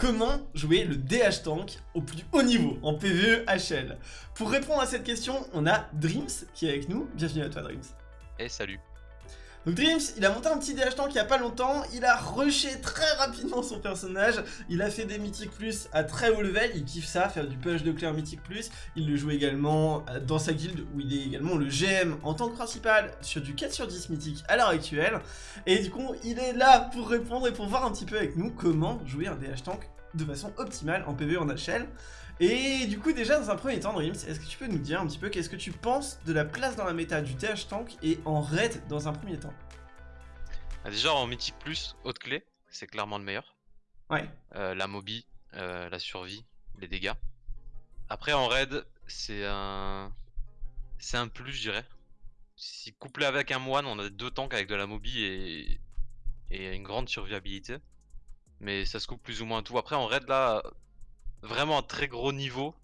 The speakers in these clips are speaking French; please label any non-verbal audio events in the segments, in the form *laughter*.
Comment jouer le DH Tank au plus haut niveau en PvE HL Pour répondre à cette question, on a Dreams qui est avec nous. Bienvenue à toi Dreams. Et salut. Donc Dreams, il a monté un petit DH Tank il y a pas longtemps, il a rushé très rapidement son personnage, il a fait des mythiques plus à très haut level, il kiffe ça, faire du push de en mythique plus, il le joue également euh, dans sa guilde où il est également le GM en tant que principal sur du 4 sur 10 mythique à l'heure actuelle, et du coup il est là pour répondre et pour voir un petit peu avec nous comment jouer un DH Tank de façon optimale en PvE en HL. Et du coup déjà dans un premier temps Dreams, est-ce que tu peux nous dire un petit peu qu'est-ce que tu penses de la place dans la méta du TH Tank et en raid dans un premier temps? Ah, Déjà en mythique plus, haute clé, c'est clairement le meilleur. Ouais. Euh, la mobi, euh, la survie, les dégâts. Après en raid, c'est un... C'est un plus je dirais. Si couplé avec un moine, on a deux tanks avec de la mobi et, et une grande survivabilité. Mais ça se coupe plus ou moins tout. Après en raid là, vraiment à très gros niveau,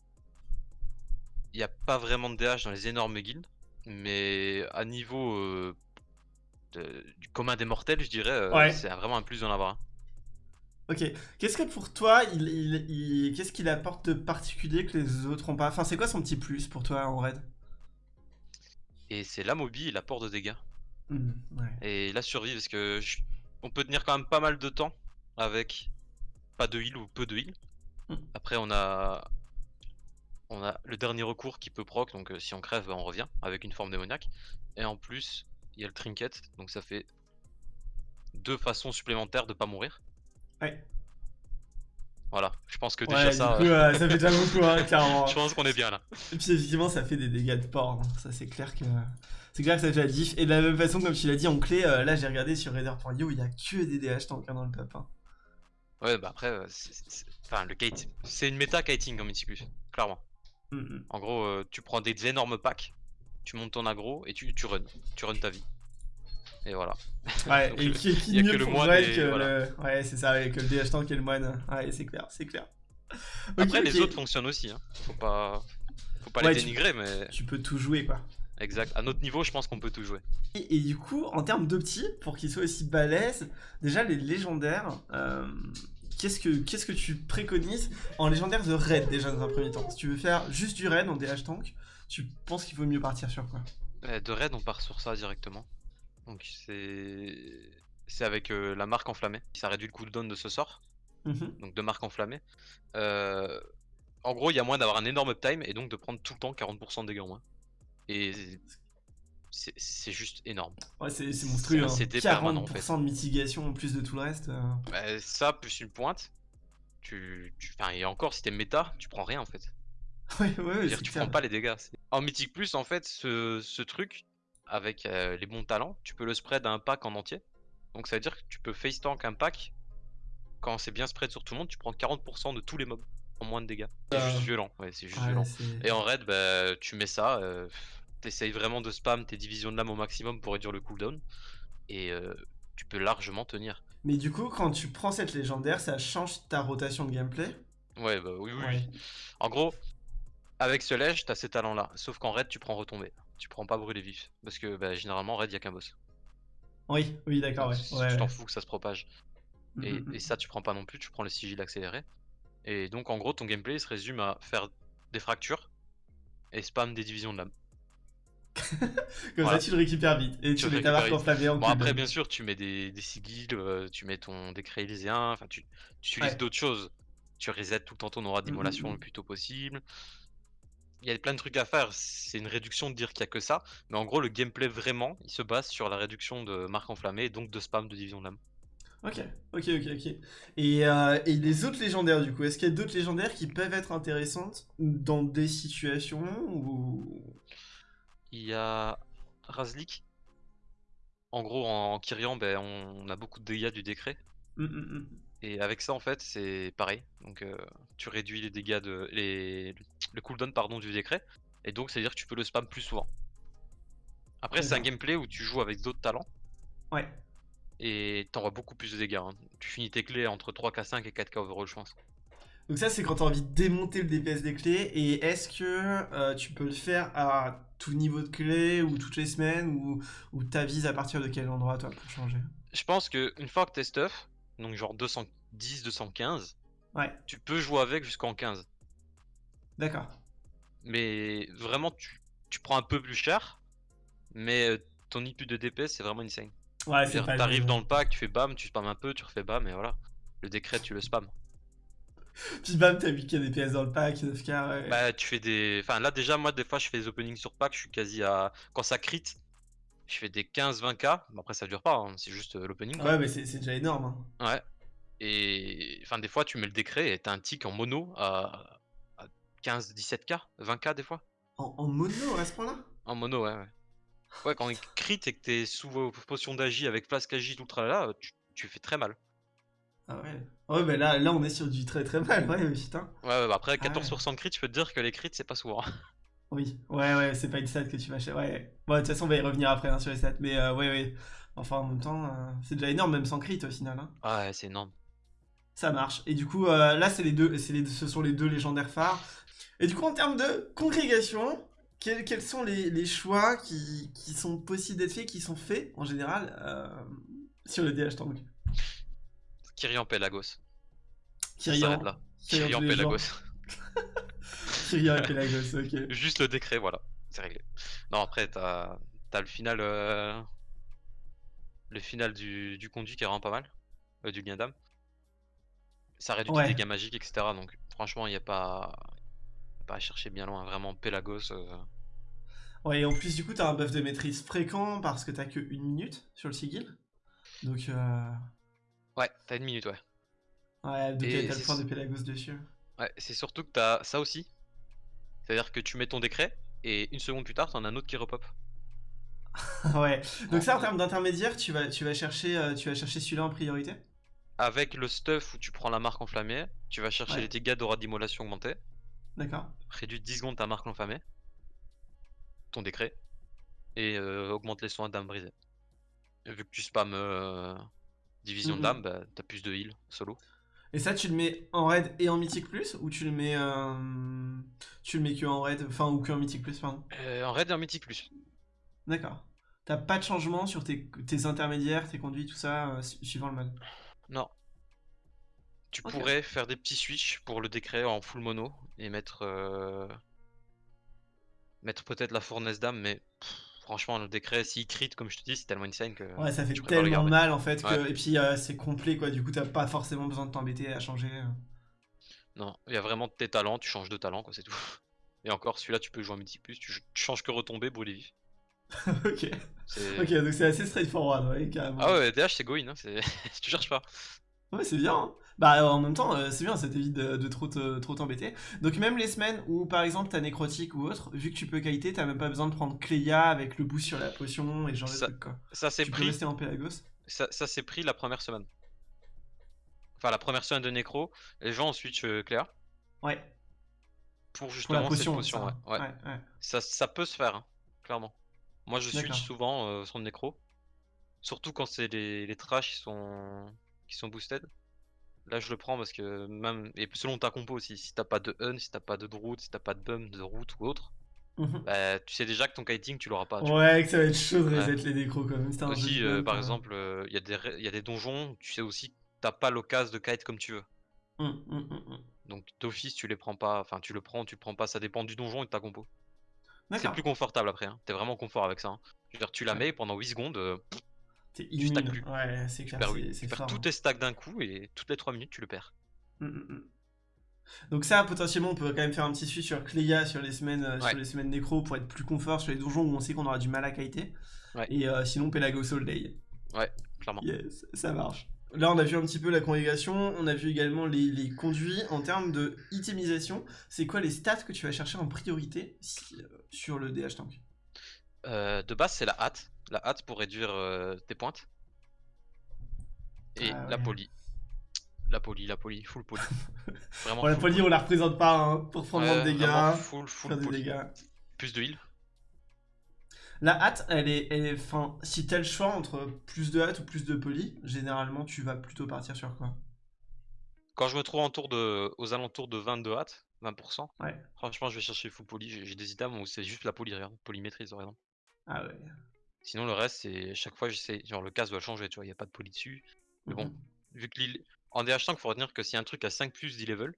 il n'y a pas vraiment de DH dans les énormes guildes, mais à niveau euh, du commun des mortels, je dirais, euh, c'est vraiment un plus d'en avoir Ok, qu'est-ce que pour toi, il, qu'est-ce qu'il apporte de particulier que les autres ont pas? Enfin, c'est quoi son petit plus pour toi en raid? Et c'est la mobi et l'apport de dégâts. Mmh, et la survie, parce que on peut tenir quand même pas mal de temps avec pas de heal ou peu de heal. Mm. Après, on a on a le dernier recours qui peut proc, donc euh, si on crève, bah, on revient avec une forme démoniaque. Et en plus, il y a le trinket, donc ça fait deux façons supplémentaires de pas mourir. Ouais. Voilà, je pense que déjà ça. Euh, ça fait déjà beaucoup, hein, *laughs* clairement. je pense qu'on est bien là. Et puis effectivement, ça fait des dégâts de porc. Hein. Ça, c'est clair que. C'est clair que ça fait la diff. Et de la même façon, comme tu l'as dit en clé, euh, là j'ai regardé sur Raider.io, il y a que des DH tank dans le top. Ouais, bah après, euh, enfin, le kite, c'est une méta kiting en multiplus, clairement. Mm, mm. En gros, euh, tu prends des énormes packs, tu montes ton aggro et tu, tu run, tu run ta vie. Et voilà. Ouais, *laughs* et qui, qui mieux que le moine que le... Ouais, c'est ça, avec le DH tank et le moine. Ouais, c'est clair, c'est clair. Après, les autres fonctionnent aussi, hein. Faut pas, Faut pas les dénigrer, mais... Tu peux tout jouer, quoi. Exact. À notre niveau, je pense qu'on peut tout jouer. Et, du coup, en termes d'opti, pour qu'ils soient aussi balèzes, déjà les légendaires, euh, qu'est-ce que qu'est-ce que tu préconises en légendaire de raid déjà dans un premier temps? Si tu veux faire juste du raid en DH tank, tu penses qu'il vaut mieux partir sur quoi? Euh, De raid, on part sur ça directement. Donc c'est c'est avec euh, la marque enflammée. Ça réduit le cooldown de ce sort. Mhm. Donc de marque enflammée. en gros, il y a moins d'avoir un énorme uptime et donc de prendre tout le temps 40% de dégâts en moins. Et c'est juste énorme. Ouais, c'est monstrueux. Hein. 40% en fait. de mitigation en plus de tout le reste. Euh. Bah, ça, plus une pointe. Tu, tu... Enfin, et encore, si t'es méta, tu prends rien en fait. *laughs* ouais, ouais, dire, tu prends pas les dégâts. En mythique plus, en fait, ce, ce truc, avec euh, les bons talents, tu peux le spread à un pack en entier. Donc ça veut dire que tu peux face tank un pack. Quand c'est bien spread sur tout le monde, tu prends 40% de tous les mobs en moins de dégâts. C'est juste violent. Ouais, c'est juste violent. Et en raid, bah, tu mets ça. Euh, t'essayes vraiment de spam tes divisions de lame au maximum pour réduire le cooldown. Et euh, tu peux largement tenir. Mais du coup, quand tu prends cette légendaire, ça change ta rotation de gameplay? Ouais, bah oui, oui. En gros, avec ce lège, t'as ces talents-là. Sauf qu'en raid, tu prends retomber. Tu prends pas brûler vif. Parce que bah, généralement, raid, y a qu'un boss. Oui, oui, d'accord, ouais. Tu t'en fous que ça se propage. Mm, et, mm, mm. et, ça, tu prends pas non plus, tu prends le sigil accéléré. Et donc, en gros, ton gameplay se résume à faire des fractures et spam des divisions de lame. *laughs* Comme ça, tu le récupères vite. Et tu, mets ta marque enflammée en Bon, après, bien sûr, tu mets des, des sigils, euh, tu mets ton décret élyséen, enfin, tu, utilises d'autres choses. Tu resets tout le temps ton aura d'immolation mm, mm, le mm. plus tôt possible. Il y a plein de trucs à faire. C'est une réduction de dire qu'il n'y a que ça. Mais en gros, le gameplay vraiment, il se base sur la réduction de marque enflammée et donc de spam de division de lame. Ok, ok, ok, ok. Et, euh, et les autres légendaires, du coup, est-ce qu'il y a d'autres légendaires qui peuvent être intéressantes dans des situations ou il y a Razlik. En gros, en Kyrian, ben, on a beaucoup de dégâts du décret. Mmh, mmh, mmh. Et avec ça, en fait, c'est pareil. Donc, euh, tu réduis les dégâts de. Les... Le cooldown pardon, du décret. Et donc, c'est-à-dire que tu peux le spam plus souvent. Après, c'est un gameplay où tu joues avec d'autres talents. Ouais. Et t'envoies beaucoup plus de dégâts. Hein. Tu finis tes clés entre 3k5 et 4k overall, je pense. Donc ça, c'est quand tu as envie de démonter le DPS des clés. Et est-ce que euh, tu peux le faire à tout niveau de clé ou toutes les semaines ou, ou t'avises à partir de quel endroit, toi, pour changer? Je pense que une fois que t'es stuff, donc genre 210, 215, Ouais, tu peux jouer avec jusqu'en 15. d'accord. Mais vraiment, tu, tu prends un peu plus cher, mais euh, ton input de DPS c'est vraiment insane. Ouais, c'est T'arrives dans le pack, tu fais bam, tu spams un peu, tu refais bam, et voilà. Le décret, tu le spam. *laughs* Puis bam, t'as vu qu'il y a des PS dans le pack, 9k, ouais. Bah, tu fais des. Enfin, là, déjà, moi, des fois, je fais des openings sur pack, je suis quasi à. Quand ça crit, je fais des 15-20k. Bon, après, ça dure pas, hein, c'est juste euh, l'opening. Ouais, mais c'est déjà énorme. hein. Ouais. Et. Enfin, des fois, tu mets le décret et t'as un tick en mono à, à 15-17k, 20k des fois. En, en mono à ce point-là? En mono, ouais, ouais. Ouais, quand il crit et que t'es sous vos potions d'agi avec flasque agi, tout le tralala, tu, tu fais très mal. Ah ouais. Ouais, mais là, là, on est sur du très très mal, ouais, putain. Ouais, ouais, bah après, Ah ouais. 14% de crit, je peux te dire que les crits, c'est pas souvent. *laughs* Oui, ouais, ouais, c'est pas une stat que tu vas chercher. Ouais, bon, de toute façon, on va y revenir après hein, sur les stats. Mais euh, ouais, ouais. Enfin, en même temps, euh, c'est déjà énorme, même sans crit au final. hein. Ouais, c'est énorme. Ça marche. Et du coup, euh, là, c'est les deux, c'est les, ce sont les deux légendaires phares. Et du coup, en termes de congrégation, quels, quels sont les, les choix qui, qui sont possibles d'être faits, qui sont faits en général sur le DH Tank? Kyrian Pelagos. Kyrian, là. Kyrian. Pelagos. *laughs* Kyrian Pelagos, ok. *laughs* Juste le décret, voilà. C'est réglé. Non, après, t'as as le final. euh, Le final du, du conduit qui est vraiment pas mal. euh, du lien d'âme. Ça réduit Ouais. les dégâts magiques, etc. Donc, franchement, il n'y a pas... pas à chercher bien loin. Vraiment, Pelagos. euh, Ouais, et en plus, du coup, t'as un buff de maîtrise fréquent parce que t'as que une minute sur le sigil. Donc, euh... Ouais, t'as une minute, ouais. ouais, donc t'as le point de Pelagos dessus. Ouais, c'est surtout que t'as ça aussi. C'est-à-dire que tu mets ton décret et une seconde plus tard, t'en as un autre qui repop. *laughs* ouais. Donc ça, en termes d'intermédiaire, tu vas, tu vas chercher, euh, tu vas chercher celui-là en priorité? Avec le stuff où tu prends la marque enflammée, tu vas chercher Ouais. les dégâts d'aura d'immolation augmentés, D'accord. réduit 10 secondes ta marque enflammée, ton décret, et euh, augmente les soins d'âme brisée. Vu que tu spams euh, division Mhm. d'âme, bah, t'as plus de heal solo. Et ça, tu le mets en raid et en mythique plus Ou tu le mets, euh, tu le mets que en raid, enfin, ou que en mythique plus, pardon? Euh, en raid et en mythique plus. D'accord. T'as pas de changement sur tes, tes intermédiaires, tes conduits, tout ça, euh, su- suivant le mode? Non. Tu pourrais faire des petits switch pour le décret en full mono et mettre euh, mettre peut-être la fournaise d'âme, mais pff, franchement le décret s'il crit comme je te dis c'est tellement insane que Ouais, ça fait tellement mal en fait que. Ouais. Et puis euh, c'est complet quoi, du coup t'as pas forcément besoin de t'embêter à changer. euh. Non, il y a vraiment tes talents, tu changes de talent quoi, c'est tout. Et encore celui-là tu peux jouer en mythique plus, tu, tu changes que retomber, brûler *laughs* vif. ok. Ok, donc c'est assez straightforward, ouais, carrément. Ah ouais, DH c'est going, hein, tu *laughs* cherches pas. Ouais, c'est bien. hein. Bah, euh, en même temps, euh, c'est bien, ça t'évite de, de trop te- trop t'embêter. Donc, même les semaines où, par exemple, t'as nécrotique ou autre, vu que tu peux kiter, t'as même pas besoin de prendre Cléa avec le boost sur la potion et ce genre de Ça- trucs, quoi. Ça c'est Tu peux pris, rester en ça, pris la première semaine. Enfin la première semaine de nécro, les gens ont switch euh, Cléa Ouais, pour pour la justement potion. cette potion. ça. ouais. ouais. ouais, ouais. Ça, ça peut se faire, hein, clairement. Moi, je D'accord. switch souvent euh, sur le nécro. Surtout quand c'est les, les trash qui sont, qui sont boosted. Là, je le prends parce que même. Et selon ta compo aussi, si t'as pas de hun, si t'as pas de route, si t'as pas de bum, de route ou autre, Mhm. bah, tu sais déjà que ton kiting, tu l'auras pas. tu vois. Ouais, que ça va être chaud de Ouais. reset les nécros quand même. un Aussi, euh, par exemple, il y, a des ré- y a des donjons, tu sais aussi que t'as pas l'occasion de kite comme tu veux. Hum, hum, hum. Donc, d'office, tu les prends pas. Enfin, tu le prends, tu le prends pas, ça dépend du donjon et de ta compo. C'est plus confortable après, hein. t'es vraiment confort avec ça. hein. Je veux dire, tu la Ouais. mets pendant 8 secondes. euh, T'es tu stacks plus. Ouais, c'est Tu clair, tu perds tous hein. tes stacks d'un coup et toutes les 3 minutes tu le perds. Mm, mm, mm. Donc ça, potentiellement, on peut quand même faire un petit suivi sur Cléa sur les semaines, euh, Ouais. sur les semaines nécro pour être plus confort sur les donjons où on sait qu'on aura du mal à kiter. Ouais. Et euh, sinon, Pelagos All Day. Clairement. Yes, ça marche. Là, on a vu un petit peu la congrégation, on a vu également les, les conduits. En termes de itemisation, c'est quoi les stats que tu vas chercher en priorité si- euh, sur le DH Tank? Euh, de base, c'est la hâte. La hâte pour réduire euh, tes pointes. Et Ah la poly. La poly, la poly, full poly. *laughs* Vraiment. Bon, la poly, on la représente pas hein, pour prendre moins de Ouais, dégâts, vraiment full, full faire des poly. dégâts. Plus de heal. La hâte, elle est, elle est, fin, si t'as le choix entre plus de hâte ou plus de poly, généralement tu vas plutôt partir sur quoi? Quand je me trouve de, aux alentours de 22 hâte, 20%, Ouais. franchement, je vais chercher full poly. J'ai des items où c'est juste la poly, regarde. Par exemple. Ah ouais. Sinon, le reste, c'est chaque fois, j'essaie. Genre, le casque doit changer, tu vois, il n'y a pas de poly dessus. Mais bon, Mhm. vu que l'île- En DH tank, faut retenir que si un truc à 5 plus d'e-level,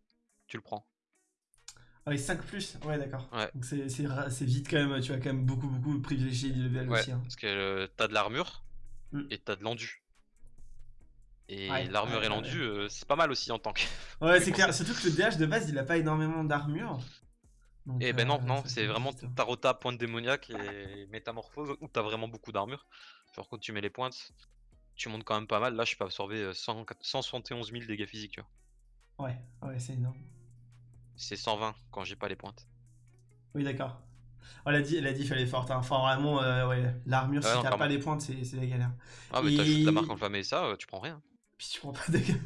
tu le prends. Ah oui, 5 plus, ouais, d'accord. Ouais. Donc c'est- vite quand même, tu vas quand même beaucoup, beaucoup privilégier le level Ouais, aussi. hein. parce que euh, t'as de l'armure Mm. et t'as de l'endu. Et Ouais, l'armure et l'endu, euh, c'est pas mal aussi en tank. Ouais, *laughs* c'est clair. Surtout que le DH de base, il a pas énormément d'armure. Donc, Et ben non, euh, non, c'est vraiment. Tarota, pointe démoniaque et métamorphose où t'as vraiment beaucoup d'armure. Genre quand tu mets les pointes, tu montes quand même pas mal. Là, je peux absorber euh, 100 171 000 dégâts physiques, tu vois. Ouais, ouais, c'est énorme. C'est 120 quand j'ai pas les pointes. Oui, d'accord. Oh, elle a dit, elle a dit, fallait forte. Hein. Enfin, vraiment, euh, ouais, l'armure, Ouais, si t'as pas les pointes, c'est la galère. Ah, mais t'ajoutes la marque Et- enflammée et ça, euh, tu prends rien. Puis tu prends pas de dégâts.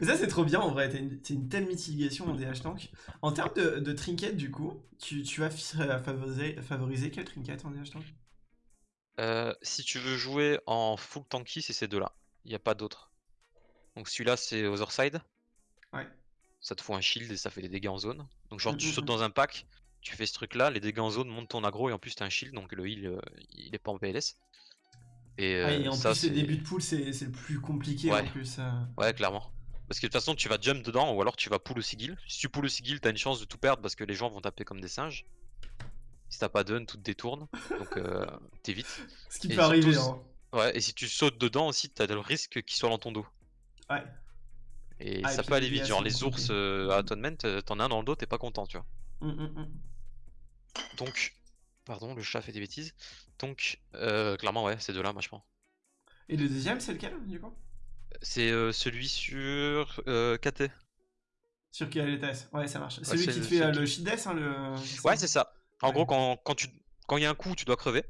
Mais ça, c'est trop bien en vrai. T'as une, une telle mitigation en DH tank. En termes de, de trinket, du coup, tu, tu vas euh, favoriser, favoriser quel trinket en DH tank? Euh, si tu veux jouer en full tanky, c'est ces deux-là. Il n'y a pas d'autres. Donc celui-là, c'est Otherside. Ouais. Ça te fout un shield et ça fait des dégâts en zone. Donc genre, tu Mhm, sautes mhm. dans un pack, tu fais ce truc-là, les dégâts en zone montent ton aggro et en plus t'as un shield, donc le heal, euh, il est pas en PLS. Et, Ouais, et euh, en ça, plus, les c'est- débuts de pool, c'est le plus compliqué Ouais. en plus. euh. Ouais, clairement. Parce que de toute façon, tu vas jump dedans ou alors tu vas pull au sigil. Si tu pull au sigil, t'as une chance de tout perdre parce que les gens vont taper comme des singes. Si t'as pas dun, tout te détourne. Donc euh, *laughs* t'évites. Ce qui Et peut arriver. Hein. Ouais, et si tu sautes dedans aussi, t'as le risque qu'il soit dans ton dos. Ouais. Et Ah, ça peut aller vite. Genre les ours euh, à Atonement, euh, t'en as un dans le dos, t'es pas content, tu vois. Hum, hum, hum. Donc, pardon, le chat fait des bêtises. Donc, euh, clairement, ouais, ces deux-là, moi je prends. Et le deuxième, c'est lequel, du coup? C'est euh, celui sur euh, KT. Sur étage Ouais, ça marche. Celui c'est qui te le- fait euh, le shield death, hein, le... Ouais, c'est ça. En Ouais. gros, quand, quand tu quand il y a un coup, tu dois crever.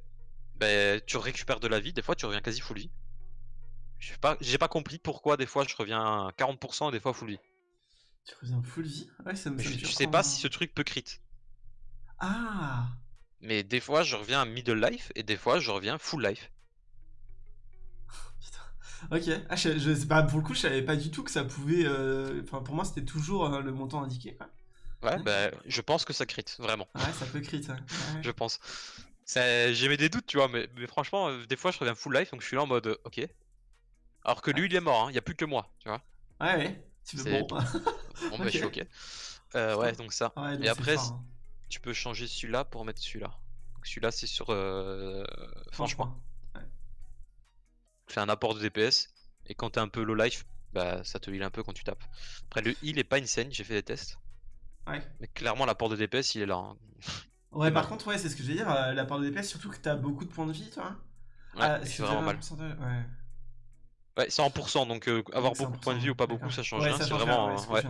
Ben, tu récupères de la vie. Des fois, tu reviens quasi full vie. Je sais pas, j'ai pas compris pourquoi des fois je reviens à 40% et des fois full vie. Tu reviens full vie? Ouais, ça me ça me je, je sais pas hein. si ce truc peut crit. Ah Mais des fois, je reviens à middle life et des fois, je reviens full life. *laughs* Putain. Ok. Ah, je, je sais pas, pour le coup, je savais pas du tout que ça pouvait... euh, Enfin, pour moi, c'était toujours euh, le montant indiqué, quoi. Ouais, ben, je pense que ça crit, vraiment. Ouais, ça peut crit, ouais. *laughs* Ouais. Je pense. J'aimais des doutes, tu vois, mais, mais franchement, euh, des fois, je reviens full life, donc je suis là en mode, ok. Alors que lui, il est mort, il y a plus que moi, tu vois. Ouais, ouais. Tu fais C'est- bon. Bon, bah, je suis *laughs* Ok. Euh, ouais, donc ça. Donc Et après, fort, hein. Tu peux changer celui-là pour mettre celui-là. Celui-là, c'est sur euh, franchement, fait un apport de DPS. Et quand t'es un peu low life, bah ça te heal un peu quand tu tapes. Après, le heal est pas insane, j'ai fait des tests. Ouais. Mais clairement, l'apport de DPS, il est là. hein. Ouais, par contre, ouais, c'est ce que je veux dire, euh, la part de DPS, surtout que t'as beaucoup de points de vie, toi. Ouais, ah, il c'est vraiment mal. pourcentage Ouais. Ouais, c'est en pourcent, donc euh, avoir Donc, beaucoup de points de vie 1%, ou pas beaucoup, ça change Ouais, rien. ça C'est vraiment. rien, euh, ouais.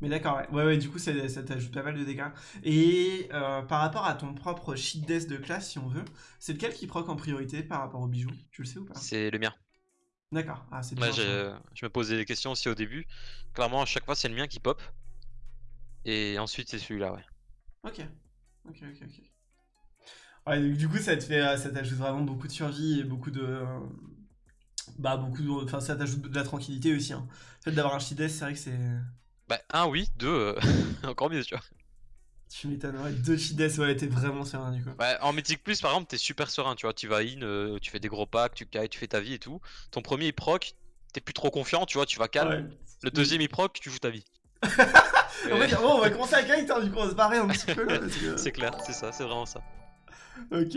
Mais d'accord, ouais. ouais, ouais, du coup, ça, ça t'ajoute pas mal de dégâts. Et euh, par rapport à ton propre sheet death de classe, si on veut, c'est lequel qui proc en priorité par rapport au bijou? Tu le sais ou pas? C'est le mien. D'accord, ah, c'est bien. je me posais des questions aussi au début. Clairement, à chaque fois, c'est le mien qui pop. Et ensuite, c'est celui-là, ouais. Ok, ok, ok, ok. Ouais, donc du coup, ça te fait, euh, ça t'ajoute vraiment beaucoup de survie et beaucoup de, euh, bah beaucoup de, enfin, ça t'ajoute de la tranquillité aussi. Hein. Le fait d'avoir un death, c'est vrai que c'est, Bah, un, oui, deux, euh, *laughs* encore mieux, tu vois. tu m'étonnes. Ouais, deux death, ouais, t'es vraiment serein du coup. Ouais, en Mythic Plus, par exemple, t'es super serein, tu vois. Tu vas in, euh, tu fais des gros packs, tu kites, tu fais ta vie et tout. Ton premier, il proc, t'es plus trop confiant, tu vois, tu vas calme. Ouais. Le deuxième, il proc, tu joues ta vie. *laughs* En Ouais, fait, bon, on va commencer à kite, hein, du coup, on va se barrer un petit peu là. Que... *laughs* c'est clair, c'est ça, c'est vraiment ça. Ok.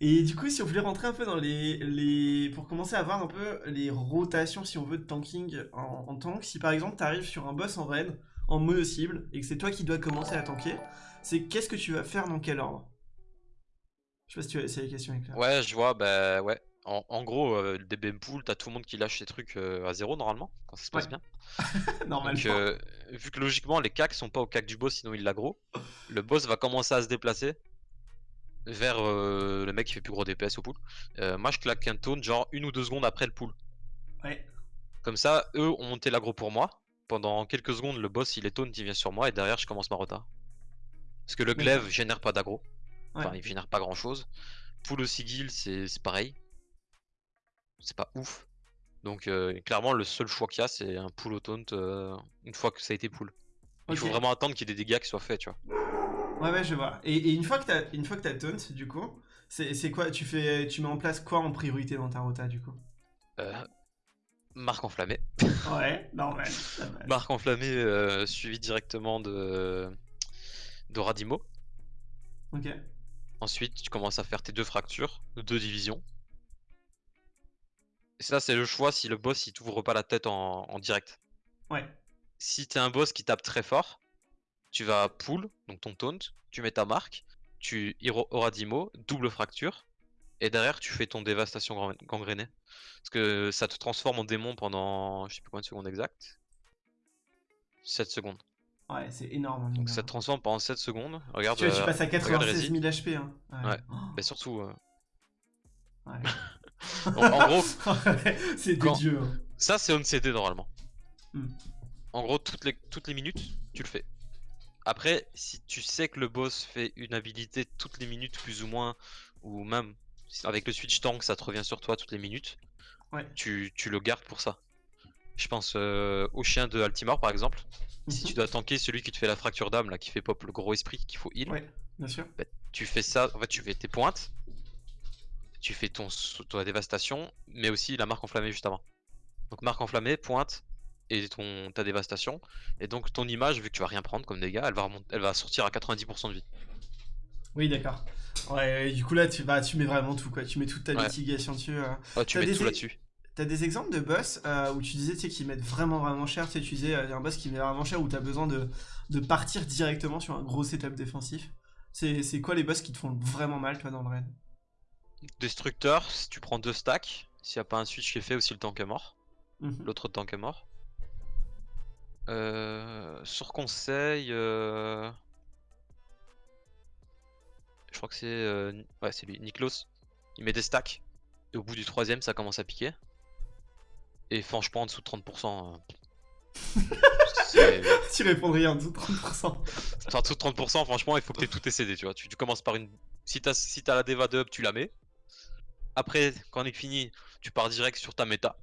Et du coup, si on voulait rentrer un peu dans les, les... Pour commencer à voir un peu les rotations, si on veut, de tanking en, en tank, si par exemple tu arrives sur un boss en raid, en mono-cible, et que c'est toi qui dois commencer à tanker, c'est qu'est-ce que tu vas faire dans quel ordre? Je sais pas si, tu as... si la question est. Ouais, je vois, bah ouais. En, en gros, euh, le DBM pool, t'as tout le monde qui lâche ses trucs euh, à zéro normalement, quand ça se passe Ouais. bien. *laughs* Normalement. Donc, euh, vu que logiquement, les cacs sont pas au cac du boss, sinon il l'aggro, le boss va commencer à se déplacer vers euh, le mec qui fait plus gros DPS au pool. Euh, moi, je claque un taunt genre une ou deux secondes après le pool. Ouais. Comme ça, eux ont monté l'aggro pour moi. Pendant quelques secondes, le boss il est taunt, il vient sur moi et derrière, je commence ma rota. Parce que le glaive génère pas d'aggro. Enfin, Ouais. il génère pas grand chose. Pool au sigil, c'est pareil. C'est pas ouf. Donc, euh, clairement, le seul choix qu'il y a, c'est un pool au taunt une fois que ça a été pool. Il faut vraiment attendre qu'il y ait des dégâts qui soient faits, tu vois. Ouais, ouais, je vois. Et, et une fois que t'as une fois que t'as taunt, du coup, c'est c'est quoi Tu fais, tu mets en place quoi en priorité dans ta rota, du coup? Euh, Marc enflammé. Ouais, normal. normal. Marc enflammé euh, suivi directement de d'Oradimo. Ok. Ensuite, tu commences à faire tes deux fractures, deux divisions. Et ça, c'est le choix si le boss il t'ouvre pas la tête en, en direct. Ouais. Si t'es un boss qui tape très fort, tu vas pull, donc ton taunt, tu mets ta marque, tu hiro- Oradimo, double fracture, et derrière tu fais ton dévastation gang- gangrénée. Parce que ça te transforme en démon pendant, je sais plus combien de secondes exact. 7 secondes. Ouais, c'est énorme. Donc mine ça te transforme pendant 7 secondes. Regarde. Tu vois, tu euh, passes à regarde 96 Rési. 000 HP. Hein. Ouais. Oh, Mais surtout, euh, ouais. *laughs* *laughs* donc, en gros, c'est des Quand- dieux. hein. Ça, c'est on-CD normalement. Hmm. En gros, toutes les, toutes les minutes, tu le fais. Après, si tu sais que le boss fait une habilité toutes les minutes, plus ou moins, ou même avec le switch tank, ça te revient sur toi toutes les minutes, Ouais. tu, tu le gardes pour ça. Je pense euh, au chien de Altimar par exemple. Si Mhm. tu dois tanker celui qui te fait la fracture d'âme, là, qui fait pop le gros esprit, qu'il faut heal, Ouais, bien sûr. tu fais ça, en fait, tu fais tes pointes, tu fais ton, ta dévastation, mais aussi la marque enflammée juste avant. Donc marque enflammée, pointe et ton ta dévastation. Et donc ton image, vu que tu vas rien prendre comme dégâts, elle va remonter, elle va sortir à 90% de vie. Oui, d'accord. Ouais, du coup là, tu, bah, tu mets vraiment tout, quoi. Tu mets toute ta Ouais. mitigation dessus. euh. Ouais, tu mets des tout é- là-dessus. T'as des exemples de boss euh, où tu disais tu sais, qu'ils mettent vraiment vraiment cher. Tu sais, tu disais, euh, y a un boss qui met vraiment cher où t'as besoin de, de partir directement sur un gros setup défensif. C'est quoi les boss qui te font vraiment mal, toi, dans le raid? Destructeur, si tu prends deux stacks, s'il n'y a pas un switch qui est fait, aussi le tank est mort. Mhm. L'autre tank est mort. Euh, sur conseil, euh, je crois que c'est euh, ouais, c'est lui, Niklos. Il met des stacks. Et au bout du troisième, ça commence à piquer. Et franchement, en dessous de 30%. euh, *laughs* Tu répondrais en dessous de 30%. en dessous de 30%, franchement, il faut que tu aies tes CD, tu vois. Tu, tu commences par une. Si t'as si t'as la Deva de up, tu la mets. Après, quand on est fini, tu pars direct sur ta méta.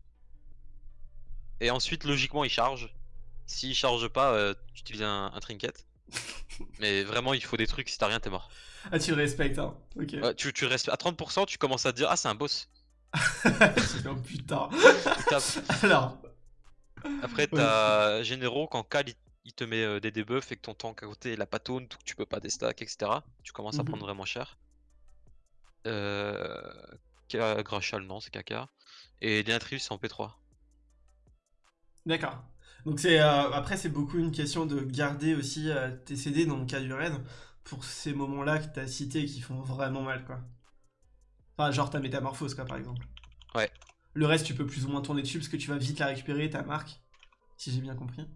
Et ensuite, logiquement, il charge. S'il charge pas, euh, tu utilises un, un trinket. *laughs* Mais vraiment, il faut des trucs, si t'as rien, t'es mort. Ah, tu respectes, hein. Ok. Ouais, tu, tu restes à 30%, tu commences à te dire Ah, c'est un boss. *laughs* oh putain. Alors. Après, t'as généraux, quand Cal il, il te met euh, des debuffs et que ton tank à côté il a pas taunt, ou que tu peux pas déstack, etc. Tu commences à Mhm. prendre vraiment cher. Euh. Grachal, non, c'est Kaka. Et Denatrius en P3. D'accord. Donc c'est euh, après c'est beaucoup une question de garder aussi euh, tes CD dans le cas du raid pour ces moments-là que t'as cités qui font vraiment mal quoi. Enfin genre ta métamorphose quoi par exemple. Ouais. Le reste tu peux plus ou moins tourner dessus parce que tu vas vite la récupérer ta marque si j'ai bien compris.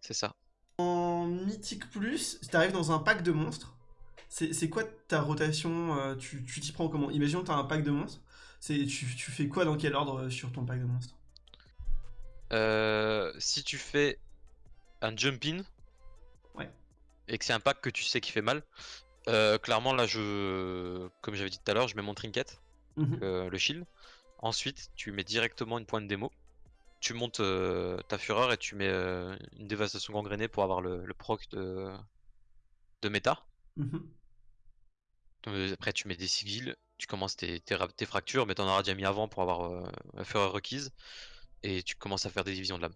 C'est ça. En mythique plus, si t'arrives dans un pack de monstres, c'est c'est quoi ta rotation euh, Tu t'y prends comment? Imaginons que t'as un pack de monstres. C'est tu, tu fais quoi dans quel ordre sur ton pack de monstres? Euh, si tu fais un jump in Ouais. et que c'est un pack que tu sais qui fait mal, euh, clairement là je comme j'avais dit tout à l'heure, je mets mon trinket, Mhm. euh, le shield. Ensuite, tu mets directement une pointe démo. Tu montes ta fureur et tu mets une dévastation gangrénée pour avoir le, le proc de, de méta. Mhm. Après, tu mets des sigils, tu commences tes, tes, tes fractures, mais t'en auras déjà mis avant pour avoir la fureur requise. Et tu commences à faire des divisions de l'âme.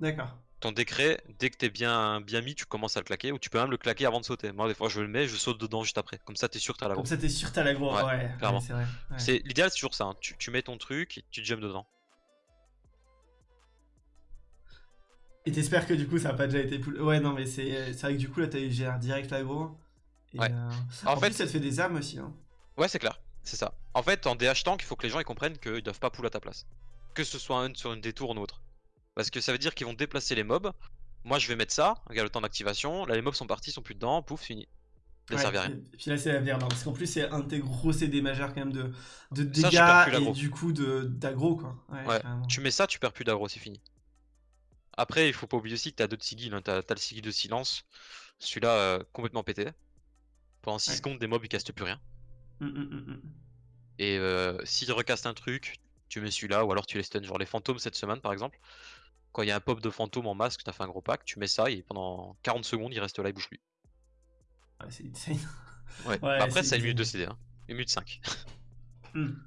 D'accord. Ton décret, dès que t'es bien, bien mis, tu commences à le claquer, ou tu peux même le claquer avant de sauter. Moi, des fois, je le mets, je saute dedans juste après. Comme ça, t'es sûr que t'as la Comme ça, t'es sûr que t'as la grosse. Ouais, clairement. c'est ouais. L'idéal, c'est toujours ça. hein. Tu, tu mets ton truc, et tu jumps dedans. Et t'espères que du coup, ça a pas déjà été poul. Ouais, non, mais c'est c'est vrai que du coup, là, t'as eu GR direct l'aggro. Et, Ouais. euh, En, En, fait, plus, ça te fait des armes aussi. Hein. ouais, c'est clair, c'est ça. En fait, en DH tank, il faut que les gens ils comprennent qu'ils doivent pas pull à ta place. Que ce soit un sur une détour ou autre. Parce que ça veut dire qu'ils vont déplacer les mobs. Moi, je vais mettre ça, regarde le temps d'activation. Là, les mobs sont partis, sont plus dedans, pouf, fini. Ça Ouais, servait à rien. Et puis là, c'est la merde. hein, Parce qu'en plus, c'est un de tes gros CD majeurs quand même de, de Ça, dégâts et du coup d'aggro, quoi. Ouais. Tu mets ça, tu perds plus d'aggro, c'est fini. Après, il faut pas oublier aussi que t'as d'autres sigils. Hein. Le sigil de silence. Celui-là, euh, complètement pété. Pendant 6 Ouais. secondes, des mobs ils castent plus rien. Hum, hum, hum. Et euh, s'il recaste un truc, tu mets celui-là, ou alors tu les stun. Genre les fantômes cette semaine par exemple. Quand il y a un pop de fantôme en masque, t'as fait un gros pack, tu mets ça et pendant 40 secondes il reste là, il bouge plus. Ouais, c'est insane. Ouais. *laughs* Ouais, Après, c'est une minute de. CD, hein. Une minute 5. Hum.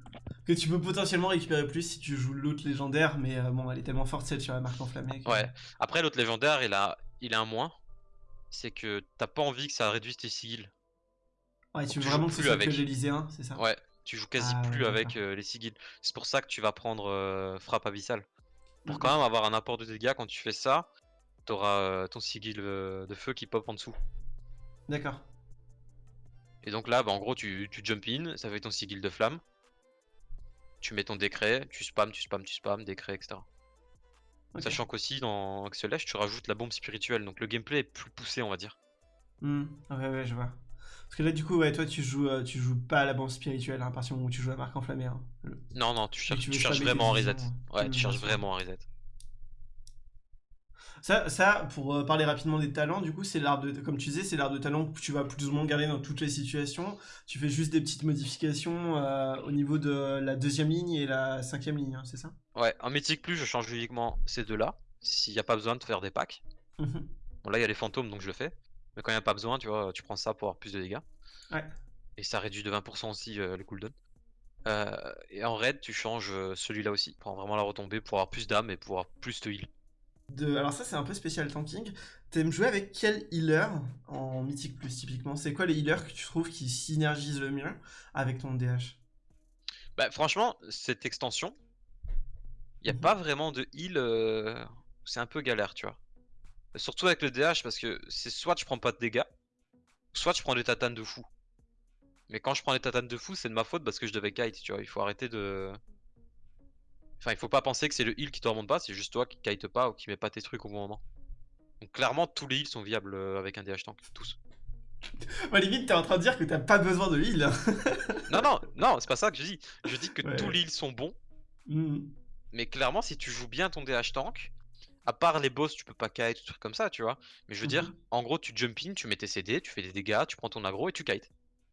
Que tu peux potentiellement récupérer plus si tu joues l'autre légendaire, mais euh, bon, elle est tellement forte celle sur la marque enflammée. que- Ouais. Après, l'autre légendaire, il a, il a un moins. C'est que t'as pas envie que ça réduise tes sigils. Ouais, tu veux vraiment que ce soit avec. que l'Elyséen, c'est ça? Ouais, tu joues quasi Ah, plus ouais, avec euh, les sigils. C'est pour ça que tu vas prendre euh, frappe abyssale. Pour quand même avoir un apport de dégâts, quand tu fais ça, t'auras euh, ton sigil de feu qui pop en dessous. D'accord. Et donc là, bah, en gros, tu, tu jump in, ça fait ton sigil de flamme. Tu mets ton décret, tu spams, tu spams, tu spams, décret, etc. Sachant qu'aussi dans Axelash, tu rajoutes la bombe spirituelle, donc le gameplay est plus poussé, on va dire. Hmm, Ouais, ouais, je vois. Parce que là, du coup, ouais, toi, tu joues, euh, tu joues pas à la bombe spirituelle, hein, à partir du moment où tu joues la marque enflammée. hein. Le- Non, non, tu cherches, tu cherches vraiment en reset. visions, Ouais, tu cherches vraiment en reset. Ça, ça, pour euh, parler rapidement des talents, du coup, c'est l'arbre de, comme tu disais, c'est l'arbre de talent que tu vas plus ou moins garder dans toutes les situations. Tu fais juste des petites modifications euh, au niveau de la deuxième ligne et la cinquième ligne, hein, c'est ça? Ouais, en mythique plus, je change uniquement ces deux-là. S'il n'y a pas besoin de faire des packs. Mhm. Bon, là, il y a les fantômes, donc je le fais. Mais quand il n'y a pas besoin, tu vois, tu prends ça pour avoir plus de dégâts. Ouais. Et ça réduit de 20% aussi euh, le cooldown. Euh, et en raid, tu changes euh, celui-là aussi. Pour vraiment la retomber, pour avoir plus d'âme et pour avoir plus de heal. De... Alors ça, c'est un peu spécial tanking. T'aimes jouer avec quel healer en Mythique Plus, typiquement? C'est quoi les healers que tu trouves qui synergisent le mieux avec ton DH Bah, franchement, cette extension, il n'y a Mhm. pas vraiment de heal. euh, C'est un peu galère, tu vois. Surtout avec le DH, parce que c'est soit je prends pas de dégâts, soit je prends des tatanes de fou. Mais quand je prends des tatanes de fou, c'est de ma faute parce que je devais kite, tu vois. Il faut arrêter de. Enfin, il faut pas penser que c'est le heal qui te remonte pas, c'est juste toi qui kite pas ou qui met pas tes trucs au bon moment. Donc, clairement, tous les heals sont viables euh, avec un DH tank, tous. *laughs* Bah, limite, t'es en train de dire que t'as pas besoin de heal. *laughs* Non, non, non, c'est pas ça que je dis. Je dis que Ouais, tous les heals sont bons, Hmm. mais clairement, si tu joues bien ton DH tank, à part les boss, tu peux pas kite, des trucs comme ça, tu vois. Mais je veux dire, Mhm. en gros, tu jump in, tu mets tes CD, tu fais des dégâts, tu prends ton aggro et tu kite.